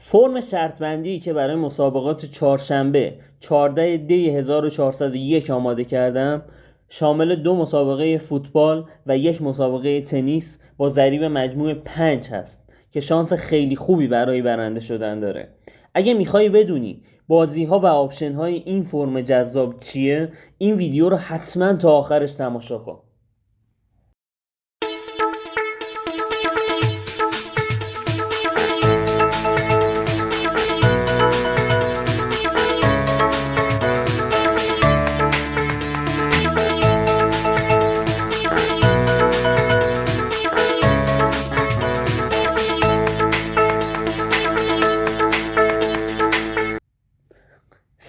فرم شرطبندی که برای مسابقات چهارشنبه 14 دی 1401 آماده کردم شامل دو مسابقه فوتبال و یک مسابقه تنیس با ضریب مجموع 5 هست که شانس خیلی خوبی برای برنده شدن داره. اگه می‌خوای بدونی بازی ها و option های این فرم جذاب چیه این ویدیو رو حتما تا آخرش تماشا کن.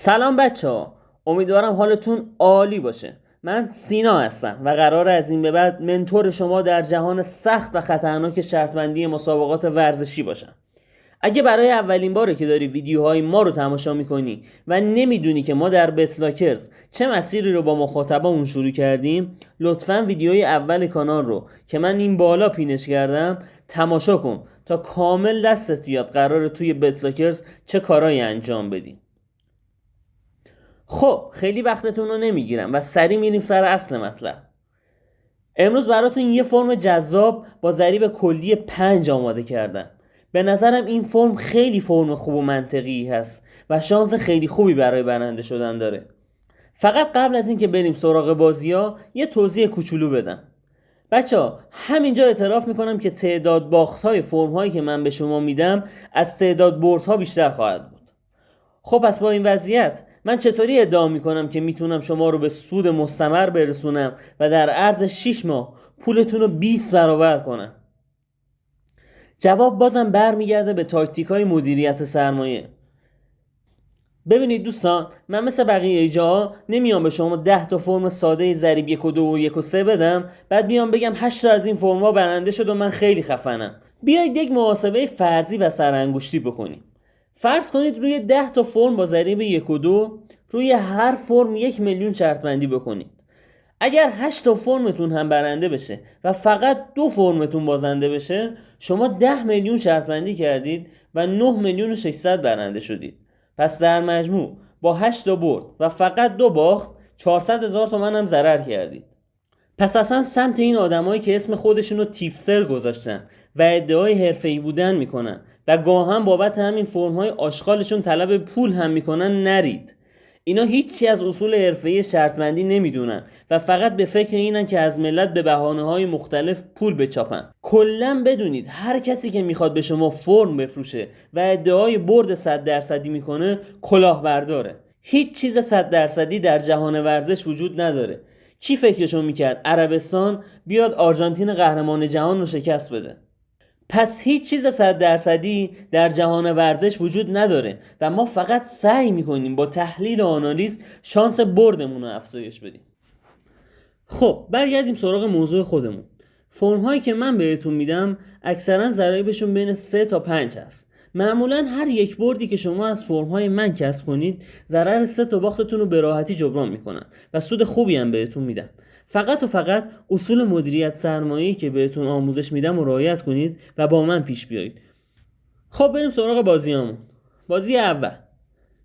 سلام بچه ها امیدوارم حالتون عالی باشه. من سینا هستم و قرار از این به بعد منتور شما در جهان سخت و خطرناک شرطبندی مسابقات ورزشی باشم. اگه برای اولین باره که داری ویدیوهای ما رو تماشا می‌کنی و نمی‌دونی که ما در بتلاکرز چه مسیری رو با مخاطبمون شروع کردیم لطفا ویدیوی اول کانال رو که من این بالا پینش کردم تماشا کن تا کامل دستت بیاد قرار توی بتلاکرز چه کارایی انجام بدیم خب خیلی وقتتون رو نمی‌گیرم و سریع میریم سر اصل مطلب. امروز براتون یه فرم جذاب با ضریب کلی پنج آماده کردم. به نظرم این فرم خیلی فرم خوب و منطقی هست و شانس خیلی خوبی برای برنده شدن داره. فقط قبل از اینکه بریم سراغ بازی ها یه توضیح کوچولو بدم. بچه ها همینجا اعتراف می‌کنم که تعداد باخت های فرم هایی که من به شما میدم از تعداد برد ها بیشتر خواهد بود. خب پس با این وضعیت من چطوری ادعا می‌کنم که می‌تونم شما رو به سود مستمر برسونم و در عرض 6 ماه پولتون رو 20 برابر کنم؟ جواب بازم برمیگرده به تاکتیک های مدیریت سرمایه. ببینید دوستان من مثل بقیه جاها نمیام به شما 10 تا فرم ساده ضریب یک و دو و یک و سه بدم بعد بیام بگم 8 تا از این فرم ها برنده شد و من خیلی خفنم. بیایید یک محاسبه فرضی و سرانگشتی بکنیم. فرض کنید روی 10 تا فرم با ضریب یک و دو روی هر فرم یک میلیون شرط بندی بکنید. اگر 8 تا فرمتون هم برنده بشه و فقط دو فرمتون بازنده بشه شما 10 میلیون شرط بندی کردید و 9 میلیون و 600 برنده شدید. پس در مجموع با 8 تا برد و فقط دو باخت 400 هزار تومن هم ضرر کردید. پس اصلا سمت این آدمایی که اسم خودشون رو تیپستر گذاشتن و ادعای حرفه‌ای بودن می‌کنن و گاهن بابت همین فرم‌های آشغالشون طلب پول هم می‌کنن نرید. اینا هیچی از اصول حرفه‌ای شرطمندی نمی‌دونن و فقط به فکر اینن که از ملت به بهانه های مختلف پول بچاپن. کلا بدونید هر کسی که می‌خواد به شما فرم بفروشه و ادعای برد 100 درصدی می‌کنه کلاهبرداره. هیچ چیز 100 درصدی در جهان ورزش وجود نداره. کی فکرشو می‌کرد عربستان بیاد آرژانتین قهرمان جهان رو شکست بده؟ پس هیچ چیز صد درصدی در جهان ورزش وجود نداره و ما فقط سعی می‌کنیم با تحلیل و آنالیز شانس بردمون رو افزایش بدیم. خب برگردیم سراغ موضوع خودمون. فرم هایی که من بهتون میدم اکثرا ضرایبشون بین 3 تا 5 هست. معمولا هر یک بردی که شما از فرم های من کسب کنید ضرر سه تا باختتون رو به راحتی جبران می‌کنن و سود خوبی هم بهتون میدن. فقط و فقط اصول مدیریت سرمایه‌ای که بهتون آموزش میدم و رعایت کنید و با من پیش بیایید. خب بریم سراغ بازیامون بازی اول.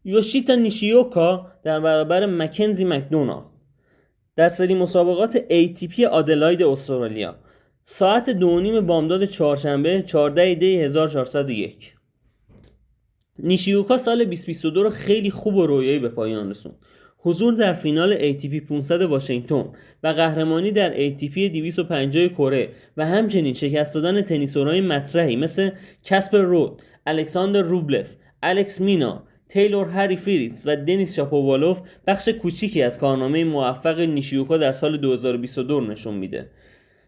یوشیتا نیشیوکا در برابر مکنزی مکدونالد در سری مسابقات ATP آدلاید استرالیا. ساعت دو نیم بامداد چهارشنبه 14 دی 1401 نیشیوکا سال 2022 رو خیلی خوب و رویایی به پایان رسوند حضور در فینال ATP 500 واشنگتن و قهرمانی در ATP 250 کره و همچنین شکست دادن تنیسورهای مطرحی مثل کسپر رود، الکساندر روبلف، الکس مینا، تیلور هری فریتز و دنیس شاپووالوف بخش کوچیکی از کارنامه موفق نیشیوکا در سال 2022 نشون میده.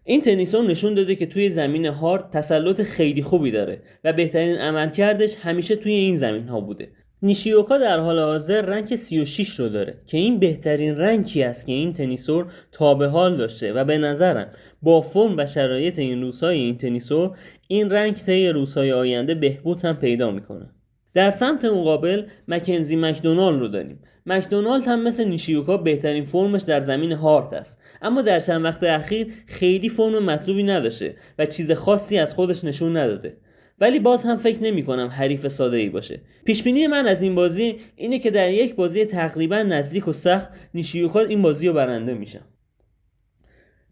این تنیسون نشون داده که توی زمین هارد تسلط خیلی خوبی داره و بهترین عملکردش همیشه توی این زمین ها بوده. نیشیوکا در حال حاضر رنک 36 رو داره که این بهترین رنکی است که این تنیسور تا به حال داشته و به نظرم با فرم و شرایط این روزهای این تنیسور این رنک طی روزهای آینده بهبود هم پیدا می‌کنه. در سمت مقابل مکنزی مکدونالد رو داریم. مکدونالد هم مثل نیشیوکا بهترین فرمش در زمین هارت است. اما در چند وقت اخیر خیلی فرم مطلوبی نداشته و چیز خاصی از خودش نشون نداده. ولی باز هم فکر نمی کنم حریف ساده ای باشه. پیش بینی من از این بازی اینه که در یک بازی تقریبا نزدیک و سخت نیشیوکا این بازی رو برنده میشه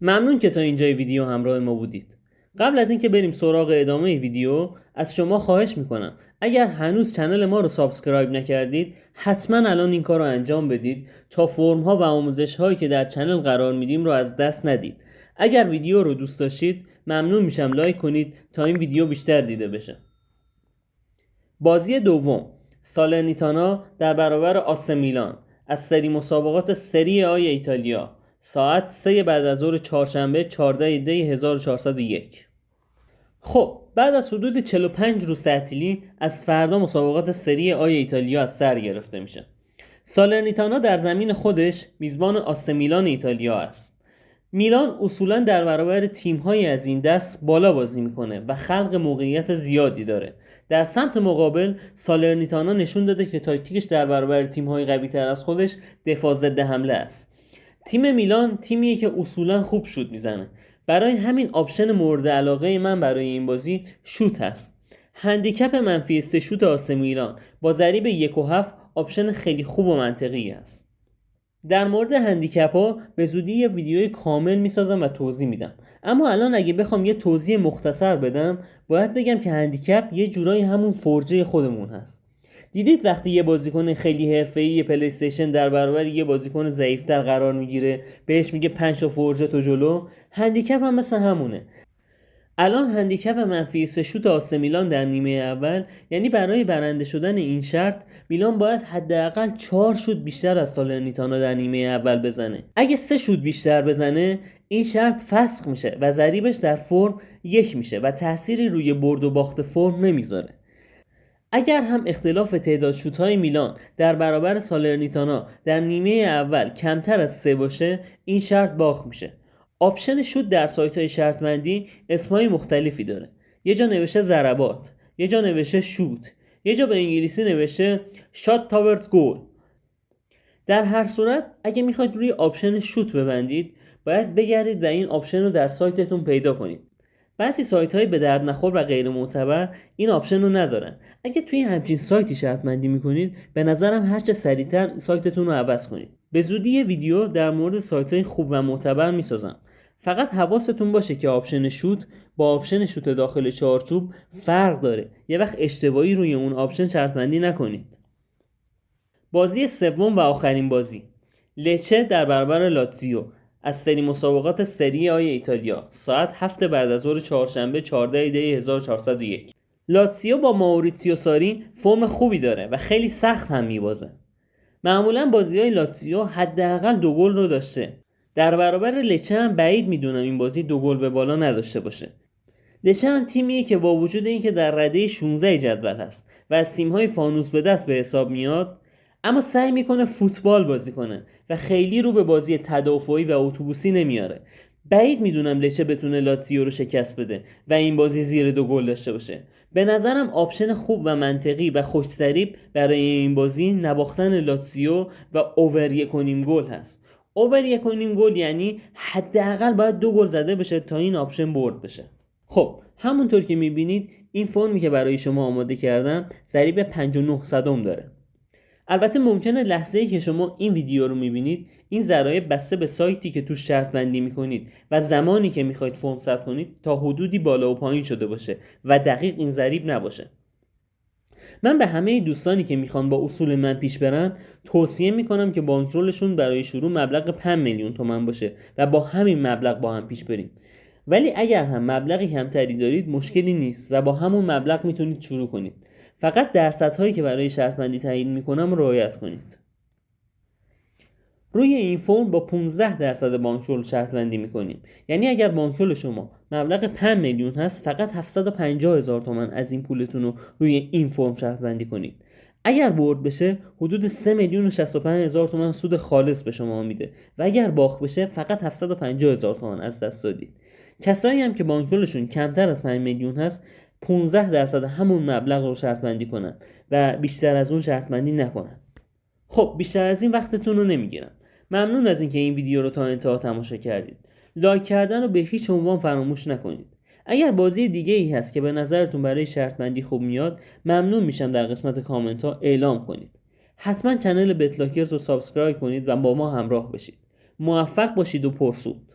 ممنون که تا اینجای ویدیو همراه ما بودید. قبل از اینکه بریم سراغ ادامه ویدیو از شما خواهش می‌کنم. اگر هنوز channel ما رو subscribe نکردید حتما الان این کار رو انجام بدید تا فرم ها و آموزش هایی که در channel قرار میدیم رو از دست ندید. اگر ویدیو رو دوست داشتید ممنون میشم. لایک کنید تا این ویدیو بیشتر دیده بشه. بازی دوم. سالرنیتانا در برابر آس میلان. از سری مسابقات سری آی ایتالیا. ساعت 3 بعد از ظهر چهارشنبه 14 دی 1401 خب بعد از حدود 45 روز تعطیلی از فردا مسابقات سری آی ایتالیا از سر گرفته میشه. سالرنیتانا در زمین خودش میزبان آس میلان ایتالیا است. میلان اصولا در برابر تیمهایی از این دست بالا بازی می‌کنه و خلق موقعیت زیادی داره. در سمت مقابل سالرنیتانا نشون داده که تاکتیکش در برابر تیمهای قوی تر از خودش دفاع ضد حمله است. تیم میلان تیمیه که اصولا خوب شوت می‌زنه. برای همین option مورد علاقه من برای این بازی شوت هست handicap منفی سه شوت آس میلان با ضریب یک و هفت option خیلی خوب و منطقی است. در مورد handicap ها به زودی یه ویدیوی کامل می‌سازم و توضیح میدم. اما الان اگه بخوام یه توضیح مختصر بدم باید بگم که handicap یه جورایی همون فرجه خودمون هست. دیدید وقتی یه بازیکن خیلی حرفه‌ای پلی استیشن در برابر یه بازیکن ضعیفتر قرار می‌گیره بهش میگه پنج تا فرجه تو جلو handicap هم مثل همونه. الان handicap منفی سه شوت آس میلان در نیمه اول یعنی برای برنده شدن این شرط میلان باید حداقل چهار شوت بیشتر از سالرنیتانا در نیمه اول بزنه. اگه سه شوت بیشتر بزنه این شرط فسخ میشه و ضریبش در فرم یک میشه و تأثیری روی برد و باخت فرم نمی‌ذاره. اگر هم اختلاف تعداد شوت های میلان در برابر سالرنیتانا در نیمه اول کمتر از سه باشه این شرط باخت میشه. آپشن شوت در سایت های شرطمندی اسمهای مختلفی داره. یه جا نوشته ضربات یه جا نوشته شوت یه جا به انگلیسی نوشته shot toward goal. در هر صورت اگه می‌خواید روی option شوت ببندید باید بگردید و این option رو در سایتتون پیدا کنید. بعضی سایت های به درد نخور و غیر معتبر این option رو ندارن. اگه توی همچین سایتی شرط بندی می‌کنید به نظرم هرچه سریعتر سایتتون رو عوض کنید. به زودی ویدیو در مورد سایت های خوب و معتبر می‌سازم. فقط حواستون باشه که option شوت با option شوت داخل چارچوب فرق داره. یه وقت اشتباهی روی اون option شرط بندی نکنید. بازی سوم و آخرین بازی. لچه در برابر لاتزیو. از سری مسابقات سری آی ایتالیا. ساعت هفت بعد از ظهر چهارشنبه 14 دی 1401 لاتسیو با ماوریتسیو ساری فرم خوبی داره و خیلی سخت هم میبازه. معمولا بازی های لاتسیو حداقل دو گل رو داشته. در برابر لچه هم بعید می‌دونم این بازی دو گل به بالا نداشته باشه. لچه هم تیمیه که با وجود اینکه در رده 16 جدول هست و از تیم‌های فانوس به دست به حساب میاد اما سعی می‌کنه فوتبال بازی کنه و خیلی رو به بازی تدافعی و اتوبوسی نمیاره. بعید می‌دونم لچه بتونه لاتزیو رو شکست بده و این بازی زیر دو گل داشته باشه. به نظرم option خوب و منطقی و خوش ضریب برای این بازی نباختن لاتزیو و over یک گل هست. over یک گل یعنی حداقل باید دو گل زده بشه تا این option برد بشه. خب همونطور که می‌بینید این فرمی که برای شما آماده کردم ضریب 59 صدم داره. البته ممکنه لحظه ای که شما این ویدیو رو می‌بینید این ضرایب بسته به سایتی که توش شرط بندی می‌کنید و زمانی که می‌خواید فرم ثبت کنید تا حدودی بالا و پایین شده باشه و دقیق این ضریب نباشه. من به همه دوستانی که می‌خوان با اصول من پیش برن توصیه می‌کنم که بانکرولشون برای شروع مبلغ 5 میلیون تومن باشه و با همین مبلغ با هم پیش بریم. ولی اگر هم مبلغی کمتری دارید مشکلی نیست و با همون مبلغ می‌تونید شروع کنید. فقط درصدهایی که برای شرط بندی تعیین می‌کنم رعایت کنید. روی این فرم با 15 درصد بانکرول شرط بندی می‌کنیم. یعنی اگر بانکرول شما مبلغ 5 میلیون هست فقط 750 هزار تومن از این پولتون رو روی این فرم شرط بندی کنید. اگر برد بشه حدود 3 میلیون و 65 هزار تومن سود خالص به شما میده و اگر باخت بشه فقط 750 هزار تومن از دست دادید. کسایی هم که بانکرولشون کمتر از 5 میلیون هست 15 درصد همون مبلغ رو شرط بندی کنن و بیشتر از اون شرط بندی نکنن. خب بیشتر از این وقتتون رو نمی‌گیرم. ممنون از اینکه این ویدیو رو تا انتها تماشا کردید. لایک کردن رو به هیچ عنوان فراموش نکنید. اگر بازی دیگه ای هست که به نظرتون برای شرط خوب میاد ممنون میشم در قسمت کامنت ها اعلام کنید. حتما channel بتلاکرز رو subscribe کنید و با ما همراه بشید. موفق باشید و پرسود.